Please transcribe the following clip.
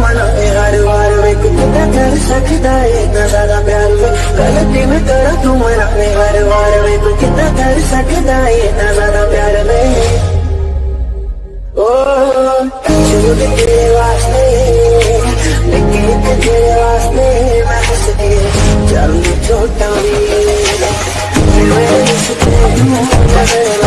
मना हर बार वे कितना कर सकता है इतना ज़्यादा प्यार वे गलती में करा तू मना हर बार वे कितना कर सकता है इतना ज़्यादा प्यार वे ओ, झूठ तेरे वास्ते लेकिन एक तेरे वास्ते मैं हंस के चल छोटा भी मैं हंस के मैं तुझे